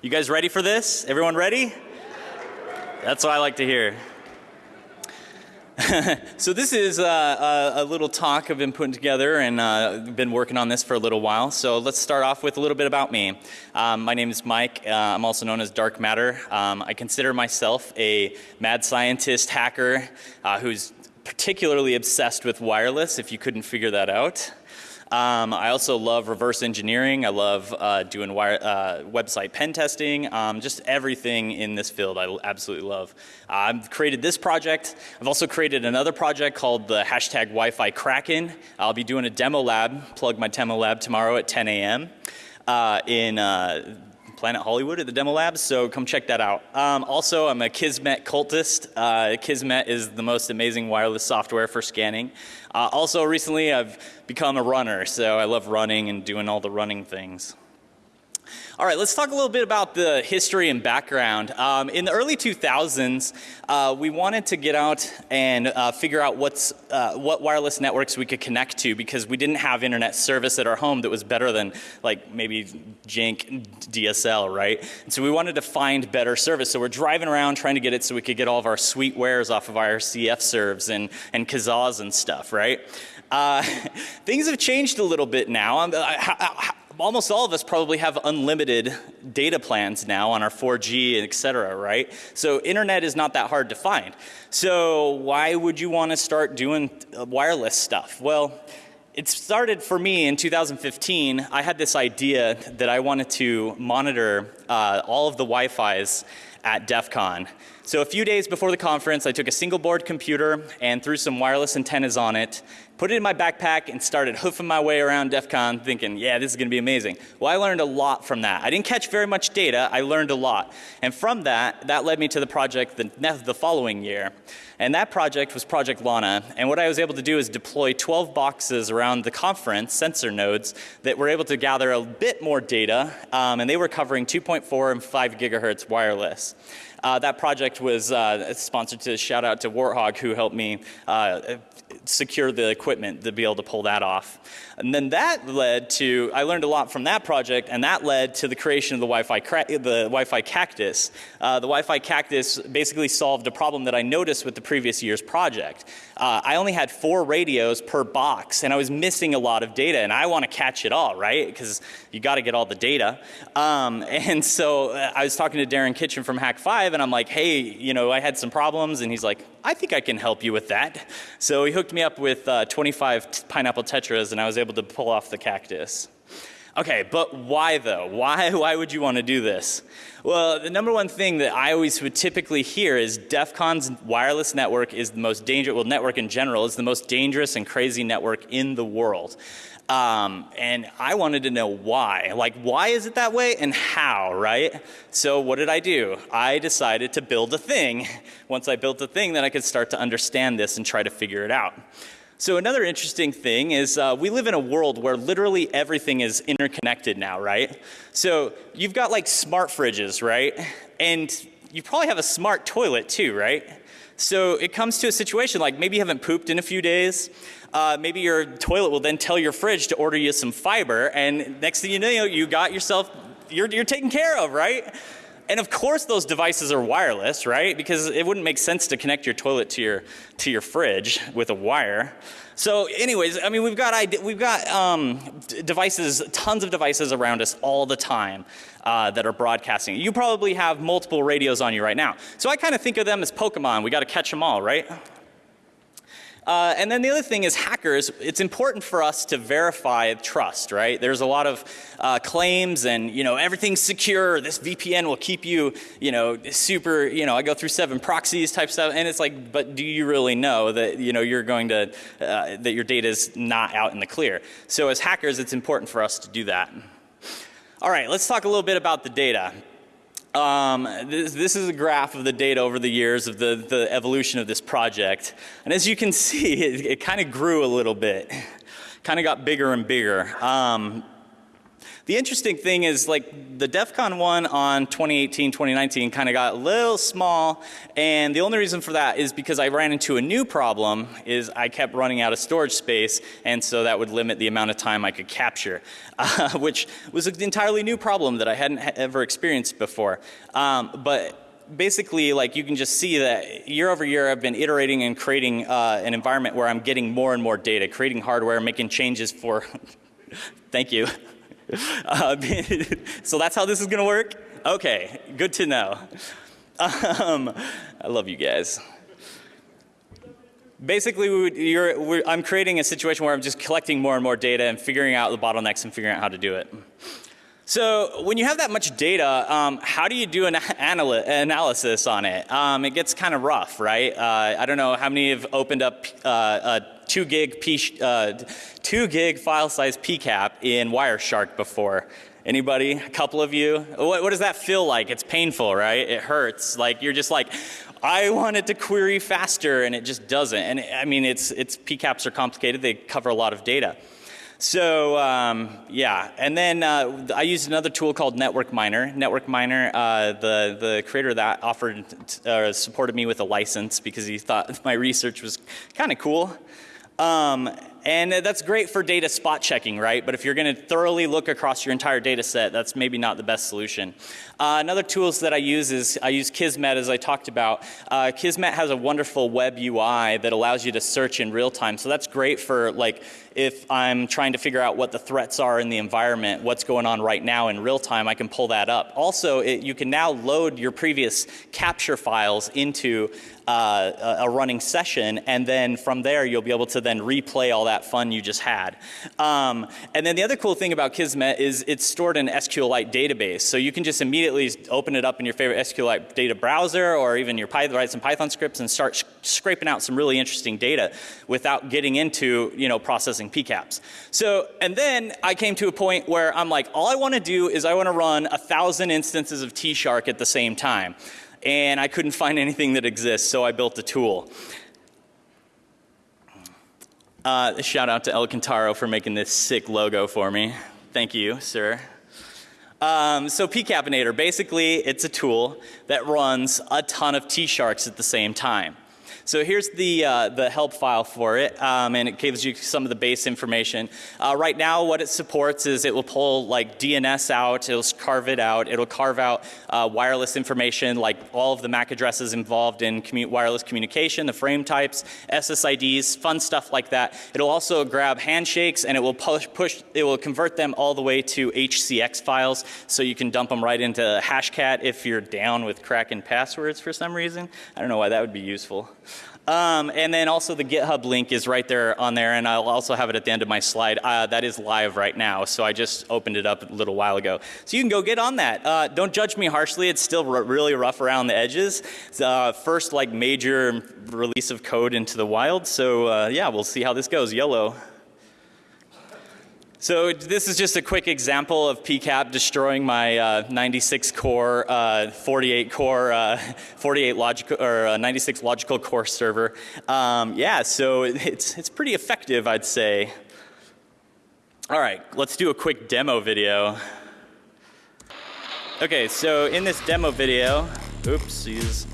You guys ready for this? Everyone ready? That's what I like to hear. so this is uh, a, a, little talk I've been putting together and uh, been working on this for a little while. So let's start off with a little bit about me. Um, my name is Mike. Uh, I'm also known as Dark Matter. Um, I consider myself a mad scientist hacker uh, who's particularly obsessed with wireless if you couldn't figure that out. Um, I also love reverse engineering. I love uh, doing wire, uh, website pen testing. Um, just everything in this field I absolutely love. Uh, I've created this project. I've also created another project called the hashtag Wi-Fi Kraken. I'll be doing a demo lab, plug my demo lab tomorrow at 10 a.m. Uh, in uh, Planet Hollywood at the demo labs, so come check that out. Um, also, I'm a Kismet cultist. Uh, Kismet is the most amazing wireless software for scanning. Uh, also, recently I've become a runner, so I love running and doing all the running things. All right, let's talk a little bit about the history and background. Um, in the early 2000s, uh, we wanted to get out and uh, figure out what's, uh, what wireless networks we could connect to because we didn't have internet service at our home that was better than like maybe jank DSL, right? And so we wanted to find better service. So we're driving around trying to get it so we could get all of our sweet wares off of our CF serves and, and Kazaas and stuff, right? Uh, things have changed a little bit now. Um, almost all of us probably have unlimited data plans now on our 4G and et cetera, right? So internet is not that hard to find. So why would you want to start doing uh, wireless stuff? Well, it started for me in 2015. I had this idea that I wanted to monitor uh, all of the Wi-Fi's at DEF CON. So a few days before the conference, I took a single board computer and threw some wireless antennas on it, put it in my backpack and started hoofing my way around DEF CON thinking, yeah, this is going to be amazing. Well, I learned a lot from that. I didn't catch very much data. I learned a lot. And from that, that led me to the project the, the following year. And that project was Project Lana. And what I was able to do is deploy 12 boxes around the conference, sensor nodes, that were able to gather a bit more data. Um, and they were covering 2.4 and 5 gigahertz wireless. Uh, that project was uh, sponsored to shout out to Warthog who helped me uh, secure the equipment to be able to pull that off. And then that led to, I learned a lot from that project and that led to the creation of the Wi-Fi, the Wi-Fi cactus. Uh, the Wi-Fi cactus basically solved a problem that I noticed with the previous year's project. Uh, I only had four radios per box and I was missing a lot of data and I want to catch it all, right? Because you got to get all the data. Um, and so uh, I was talking to Darren Kitchen from Hak5, and I'm like, hey, you know, I had some problems and he's like, I think I can help you with that. So he hooked me up with uh, 25 pineapple tetras and I was able to pull off the cactus. Okay, but why though? Why, why would you want to do this? Well, the number one thing that I always would typically hear is DEF CON's wireless network is the most dangerous, well network in general is the most dangerous and crazy network in the world. Um, and I wanted to know why. Like, why is it that way and how, right? So what did I do? I decided to build a thing. Once I built the thing, then I could start to understand this and try to figure it out. So another interesting thing is uh, we live in a world where literally everything is interconnected now, right? So you've got like smart fridges, right? And you probably have a smart toilet too, right? So it comes to a situation like maybe you haven't pooped in a few days uh, maybe your toilet will then tell your fridge to order you some fiber and next thing you know you got yourself, you're, you're taken care of, right? And of course those devices are wireless, right? Because it wouldn't make sense to connect your toilet to your, to your fridge with a wire. So anyways, I mean we've got, we've got um, devices, tons of devices around us all the time uh, that are broadcasting. You probably have multiple radios on you right now. So I kind of think of them as Pokemon. We got to catch them all, right? Uh, and then the other thing is hackers, it's important for us to verify trust, right? There's a lot of uh, claims and, you know, everything's secure, this VPN will keep you, you know, super, you know, I go through seven proxies type stuff and it's like, but do you really know that, you know, you're going to, uh, that your data is not out in the clear? So as hackers, it's important for us to do that. All right, let's talk a little bit about the data. Um, this, this, is a graph of the data over the years of the, the evolution of this project. And as you can see, it, it kind of grew a little bit, kind of got bigger and bigger. Um, The interesting thing is like the DEF CON one on 2018, 2019 kind of got a little small and the only reason for that is because I ran into a new problem is I kept running out of storage space and so that would limit the amount of time I could capture, uh, which was an entirely new problem that I hadn't ever experienced before. Um, but basically like you can just see that year over year I've been iterating and creating uh, an environment where I'm getting more and more data, creating hardware, making changes for, thank you. Uh, so that's how this is going to work? Okay, good to know. Um, I love you guys. Basically, we're I'm creating a situation where I'm just collecting more and more data and figuring out the bottlenecks and figuring out how to do it. So when you have that much data, um, how do you do an analysis on it? Um, it gets kind of rough, right? Uh, I don't know how many have opened up uh, a two gig, P, uh, two gig file size PCAP in Wireshark before. Anybody? A couple of you? What, what does that feel like? It's painful, right? It hurts. Like you're just like, I want it to query faster and it just doesn't. And I mean, it's, it's PCAPs are complicated. They cover a lot of data. So um, yeah, and then uh, I used another tool called Network Miner. Network Miner, uh, the the creator of that offered uh, supported me with a license because he thought my research was kind of cool. Um, and that's great for data spot checking, right? But if you're going to thoroughly look across your entire data set, that's maybe not the best solution. Uh, another tools that I use is I use Kismet as I talked about. Uh, Kismet has a wonderful web UI that allows you to search in real time. So that's great for like if I'm trying to figure out what the threats are in the environment, what's going on right now in real time, I can pull that up. Also, it, you can now load your previous capture files into uh, a running session and then from there you'll be able to then replay all that fun you just had. Um, and then the other cool thing about Kismet is it's stored in SQLite database. So you can just immediately open it up in your favorite SQLite data browser or even your Python, write some Python scripts and start scraping out some really interesting data without getting into, you know, processing PCAPs. So, and then I came to a point where I'm like, all I want to do is I want to run a thousand instances of T-Shark at the same time and I couldn't find anything that exists, so I built a tool. Uh, shout out to El Cantaro for making this sick logo for me. Thank you, sir. Um, so PCAPinator, basically it's a tool that runs a ton of T-Sharks at the same time. So here's the, uh, the help file for it um, and it gives you some of the base information. Uh, right now what it supports is it will pull like DNS out, it'll carve it out, it'll carve out uh, wireless information like all of the MAC addresses involved in commu wireless communication, the frame types, SSIDs, fun stuff like that. It'll also grab handshakes and it will push, push it will convert them all the way to HCX files so you can dump them right into Hashcat if you're down with cracking passwords for some reason. I don't know why that would be useful. Um, and then also the GitHub link is right there on there and I'll also have it at the end of my slide. Uh, that is live right now so I just opened it up a little while ago. So you can go get on that. Uh, don't judge me harshly it's still really rough around the edges. It's, uh, first like major release of code into the wild so uh, yeah we'll see how this goes. YOLO. So this is just a quick example of PCAP destroying my uh, 96 core, uh, 48 core, uh, 48 logical or uh, 96 logical core server. Um, yeah, so it's it's pretty effective, I'd say. All right, let's do a quick demo video. Okay, so in this demo video, oopsies.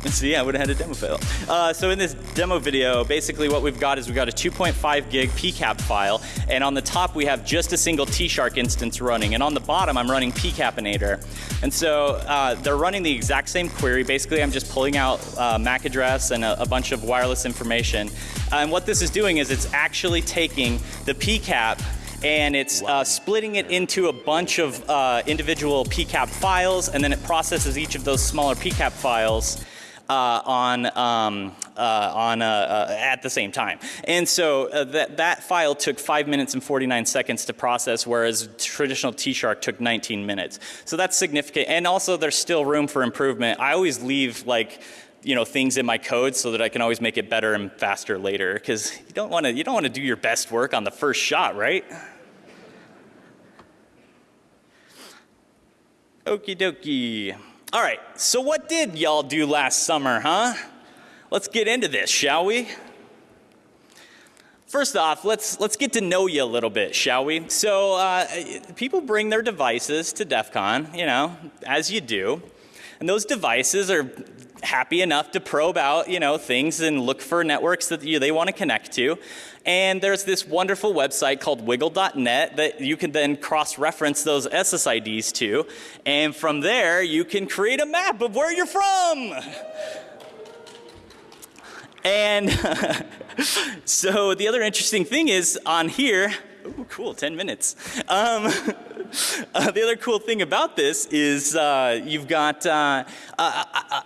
See, I would have had a demo fail. Uh, so in this demo video, basically what we've got is we've got a 2.5 gig PCAP file, and on the top we have just a single T-Shark instance running, and on the bottom I'm running PCAPinator. And so uh, they're running the exact same query. Basically I'm just pulling out uh, MAC address and a, a, bunch of wireless information. and what this is doing is it's actually taking the PCAP and it's uh, splitting it into a bunch of uh, individual PCAP files and then it processes each of those smaller PCAP files uh, on, um, uh, on, uh, uh, at the same time. And so uh, that, that file took 5 minutes and 49 seconds to process whereas traditional T-Shark took 19 minutes. So that's significant and also there's still room for improvement. I always leave like you know things in my code so that I can always make it better and faster later because you don't want to you don't want to do your best work on the first shot right okie dokie all right, so what did y'all do last summer, huh? Let's get into this, shall we? First off, let's, let's get to know you a little bit, shall we? So uh, people bring their devices to DEF CON, you know, as you do. And those devices are happy enough to probe out, you know, things and look for networks that you, they want to connect to. And there's this wonderful website called wigle.net that you can then cross-reference those SSIDs to. And from there, you can create a map of where you're from. And so the other interesting thing is on here, Ooh, cool, 10 minutes. Um, uh, the other cool thing about this is uh, you've got uh,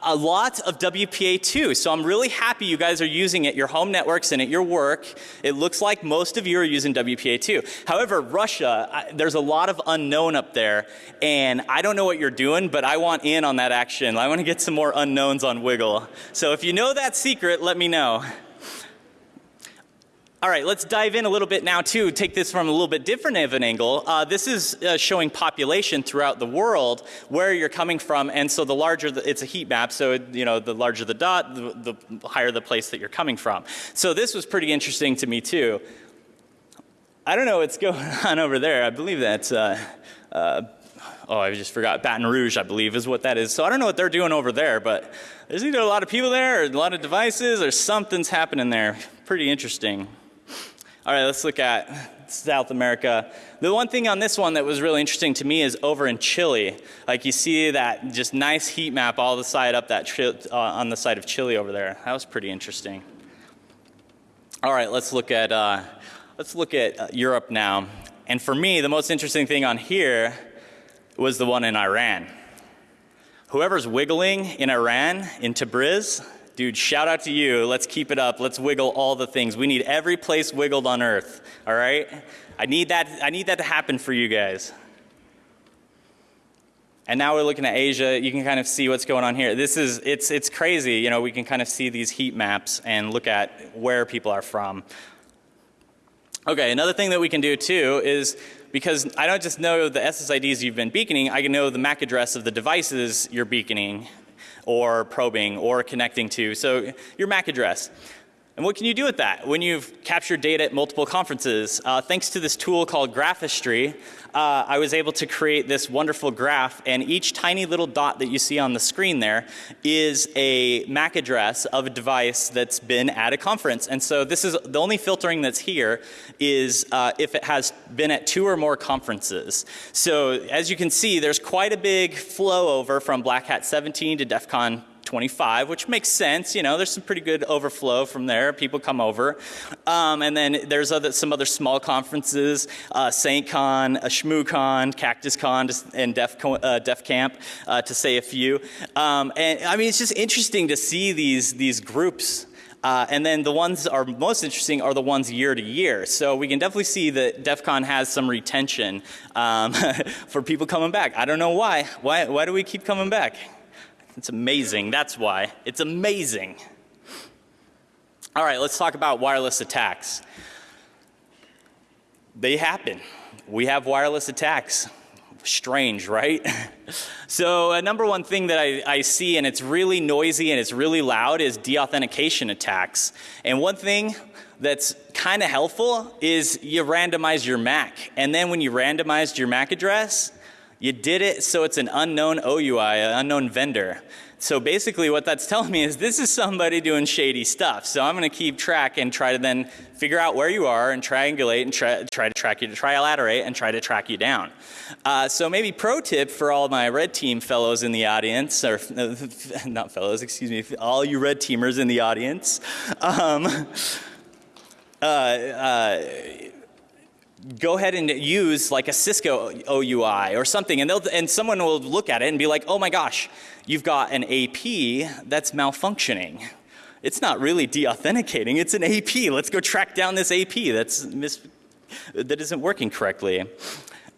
a, lot of WPA2. So I'm really happy you guys are using it your home networks and at your work. It looks like most of you are using WPA2. However, Russia, I, there's a lot of unknown up there. And I don't know what you're doing, but I want in on that action. I want to get some more unknowns on WiGLE. So if you know that secret, let me know. All right, let's dive in a little bit now too, take this from a little bit different of an angle. Uh, this is uh, showing population throughout the world, where you're coming from, and so the larger, the, it's a heat map, so you know, the larger the dot, the, the higher the place that you're coming from. So this was pretty interesting to me too. I don't know what's going on over there. I believe that's, uh, uh, oh, I just forgot, Baton Rouge, I believe is what that is. So I don't know what they're doing over there, but there's either a lot of people there or a lot of devices or something's happening there. Pretty interesting. All right, let's look at South America. The one thing on this one that was really interesting to me is over in Chile. Like you see that just nice heat map all the side up that uh, on the side of Chile over there. That was pretty interesting. All right, let's look at uh, let's look at uh, Europe now. And for me, the most interesting thing on here was the one in Iran. Whoever's wiggling in Iran, in Tabriz, Dude, shout out to you. Let's keep it up. Let's wiggle all the things. We need every place wiggled on earth. All right? I need that, I need that to happen for you guys. And now we're looking at Asia. You can kind of see what's going on here. This is, it's, it's crazy. You know, we can kind of see these heat maps and look at where people are from. Okay, another thing that we can do too is because I don't just know the SSIDs you've been beaconing, I can know the MAC address of the devices you're beaconing or probing or connecting to. So your MAC address. And what can you do with that when you've captured data at multiple conferences? Uh, thanks to this tool called Graphistry, uh, I was able to create this wonderful graph and each tiny little dot that you see on the screen there is a MAC address of a device that's been at a conference. And so this is the only filtering that's here is uh, if it has been at two or more conferences. So as you can see, there's quite a big flow over from Black Hat 17 to DEF CON 25, which makes sense. You know, there's some pretty good overflow from there. People come over. Um, and then there's other, some other small conferences, uh, SaintCon, uh, ShmooCon, CactusCon, and Def, uh, Def Camp, uh, to say a few. Um, and I mean, it's just interesting to see these, these groups uh, and then the ones are most interesting are the ones year to year. So we can definitely see that DEF CON has some retention um, for people coming back. I don't know why. Why, why do we keep coming back? It's amazing. That's why. It's amazing. All right, let's talk about wireless attacks. They happen. We have wireless attacks. Strange, right? so a number one thing that I, I see and it's really noisy and it's really loud is deauthentication attacks. And one thing that's kind of helpful is you randomize your MAC. And then when you randomized your MAC address, you did it so it's an unknown OUI, an unknown vendor. So basically what that's telling me is this is somebody doing shady stuff. So I'm going to keep track and try to then figure out where you are and triangulate and try, try to track you, to trilaterate and try to track you down. Uh, so maybe pro tip for all my red team fellows in the audience, or not fellows, excuse me, all you red teamers in the audience. Um, uh, uh, go ahead and use like a Cisco OUI or something and, they'll, and someone will look at it and be like, oh my gosh, you've got an AP that's malfunctioning. It's not really deauthenticating, it's an AP. Let's go track down this AP that's mis that isn't working correctly.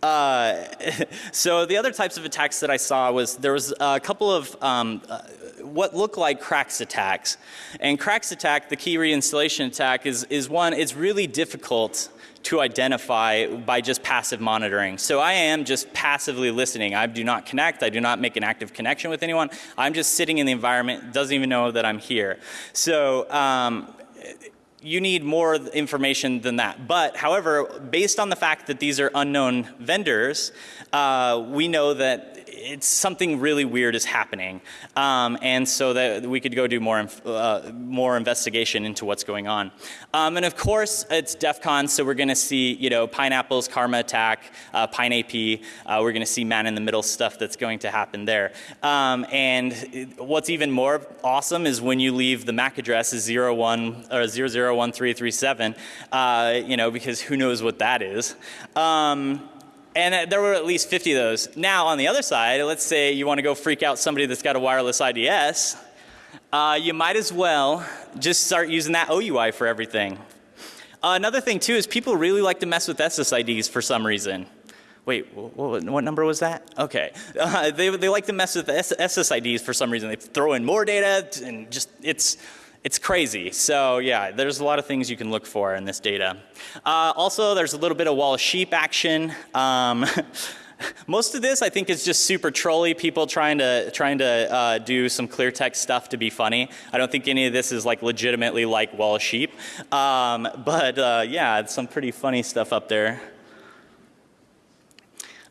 Uh, so the other types of attacks that I saw was there was a couple of um, uh, what look like KRACKs attacks. And KRACKs attack, the key reinstallation attack is, is one, it's really difficult to identify by just passive monitoring. So I am just passively listening. I do not connect. I do not make an active connection with anyone. I'm just sitting in the environment, doesn't even know that I'm here. So um, you need more information than that. But however, based on the fact that these are unknown vendors, uh, we know that it's something really weird is happening. Um, and so that we could go do more, uh, more investigation into what's going on. Um, and of course, it's DEF CON, so we're going to see, you know, Pineapples, Karma Attack, uh, Pine AP. Uh, we're going to see man in the middle stuff that's going to happen there. Um, and what's even more awesome is when you leave the MAC address is 01 or 001337, uh, you know, because who knows what that is. Um, and uh, there were at least 50 of those. Now on the other side, let's say you want to go freak out somebody that's got a wireless IDS, uh, you might as well just start using that OUI for everything. Uh, another thing too is people really like to mess with SSIDs for some reason. Wait, what, what number was that? Okay. Uh, they, they like to mess with SSIDs for some reason. They throw in more data and just, it's, it's crazy. So yeah, there's a lot of things you can look for in this data. Uh, also, there's a little bit of wall of sheep action. Um, most of this I think is just super trolly people trying to trying to uh, do some clear text stuff to be funny. I don't think any of this is like legitimately like wall of sheep. Um, but uh, yeah, it's some pretty funny stuff up there.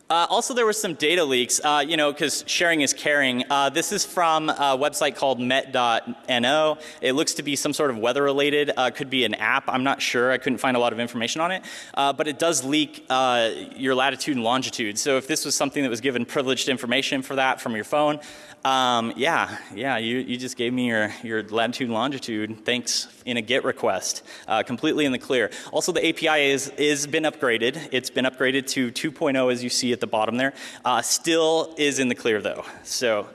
Uh, also, there were some data leaks, uh, you know, because sharing is caring. Uh, this is from a website called met.no. It looks to be some sort of weather related, uh, could be an app. I'm not sure. I couldn't find a lot of information on it. Uh, but it does leak uh, your latitude and longitude. So if this was something that was given privileged information for that from your phone, um, yeah, yeah, you, you just gave me your, your latitude and longitude. Thanks in a GET request, uh, completely in the clear. Also, the API is, is been upgraded. It's been upgraded to 2.0 as you see at the bottom there. Uh, still is in the clear though. So,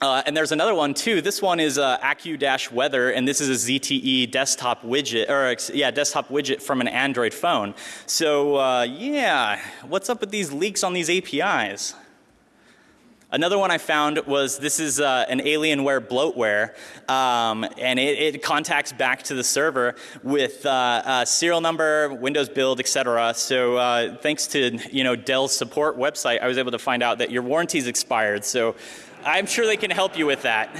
uh, and there's another one too. This one is uh, Accu-Weather, and this is a ZTE desktop widget, or yeah, desktop widget from an Android phone. So uh, yeah, what's up with these leaks on these APIs? Another one I found was this is uh, an Alienware bloatware um, and it, it, contacts back to the server with uh, uh, serial number, Windows build, etc. So uh, thanks to you know Dell's support website I was able to find out that your warranty's expired. So I'm sure they can help you with that.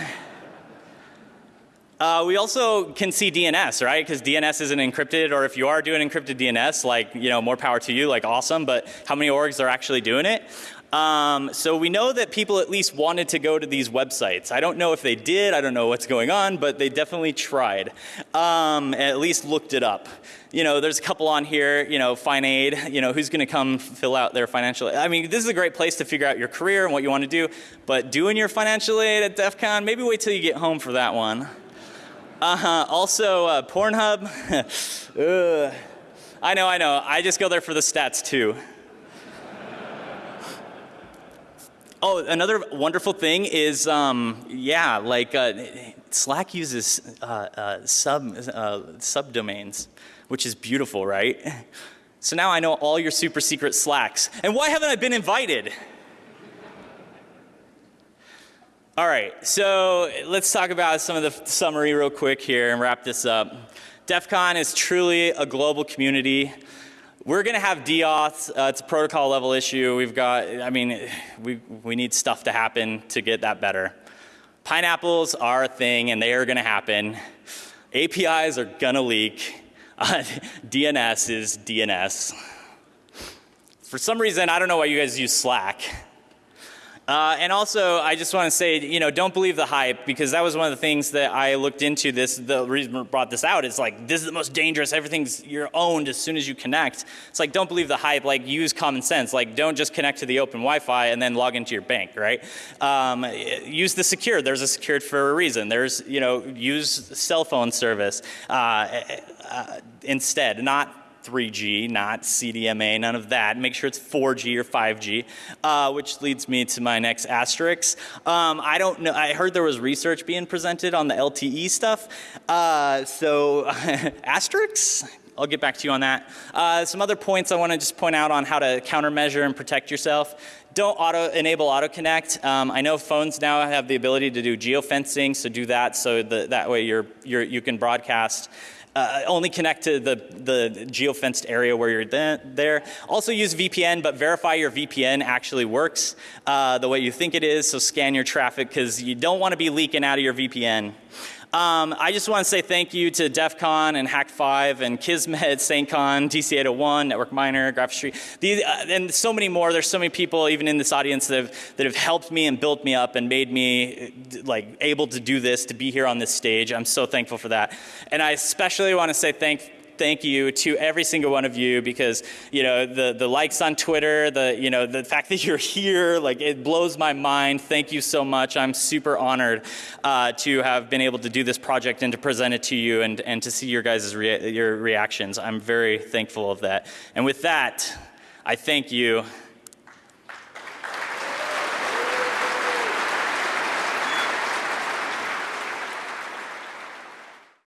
Uh, we also can see DNS, right? Because DNS isn't encrypted, or if you are doing encrypted DNS, like, you know, more power to you, like awesome, but how many orgs are actually doing it? Um, so we know that people at least wanted to go to these websites. I don't know if they did, I don't know what's going on, but they definitely tried. Um, at least looked it up. You know, there's a couple on here, you know, FinAid, you know, who's going to come fill out their financial aid. I mean, this is a great place to figure out your career and what you want to do, but doing your financial aid at DEF CON, maybe wait till you get home for that one. Uh-huh. Also, uh, Pornhub. I know, I know. I just go there for the stats too. Oh, another wonderful thing is, um, yeah, like uh, Slack uses uh, uh, sub uh, subdomains, which is beautiful, right? So now I know all your super secret Slacks. And why haven't I been invited? All right, so let's talk about some of the summary real quick here and wrap this up. DEF CON is truly a global community. We're going to have deauths. Uh, it's a protocol level issue. We've got, I mean, we, we need stuff to happen to get that better. Pineapples are a thing and they are going to happen. APIs are going to leak. Uh, DNS is DNS. For some reason, I don't know why you guys use Slack. Uh, and also, I just want to say, you know, don't believe the hype because that was one of the things that I looked into this. The reason I brought this out is like, this is the most dangerous. Everything's you're owned as soon as you connect. It's like, don't believe the hype. Like, use common sense. Like, don't just connect to the open Wi-Fi and then log into your bank, right? Um, use the secure. There's a secured for a reason. There's, you know, use cell phone service uh, uh, instead, not 3G, not CDMA, none of that. Make sure it's 4G or 5G, uh, which leads me to my next asterisk. Um, I don't know, I heard there was research being presented on the LTE stuff. Uh, so asterisks? I'll get back to you on that. Uh, some other points I want to just point out on how to countermeasure and protect yourself. Don't auto enable auto connect. Um, I know phones now have the ability to do geofencing, so do that so the, that way you're, you're, you can broadcast uh, only connect to the, the geofenced area where you're there. Also use VPN, but verify your VPN actually works uh, the way you think it is. So scan your traffic because you don't want to be leaking out of your VPN. Um, I just want to say thank you to DEF CON and Hak5 and Kismet, SaintCon, TC801, Network Miner, Graph these, uh, and so many more. There's so many people even in this audience that have, that have helped me and built me up and made me like able to do this, to be here on this stage. I'm so thankful for that. And I especially want to say thank thank you to every single one of you because you know the the likes on Twitter, the you know the fact that you're here, like it blows my mind. Thank you so much. I'm super honored uh, to have been able to do this project and to present it to you and and to see your guys' rea your reactions. I'm very thankful of that. And with that, I thank you